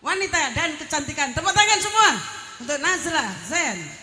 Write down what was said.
wanita dan kecantikan. Tepuk tangan semua untuk Nazra Zen.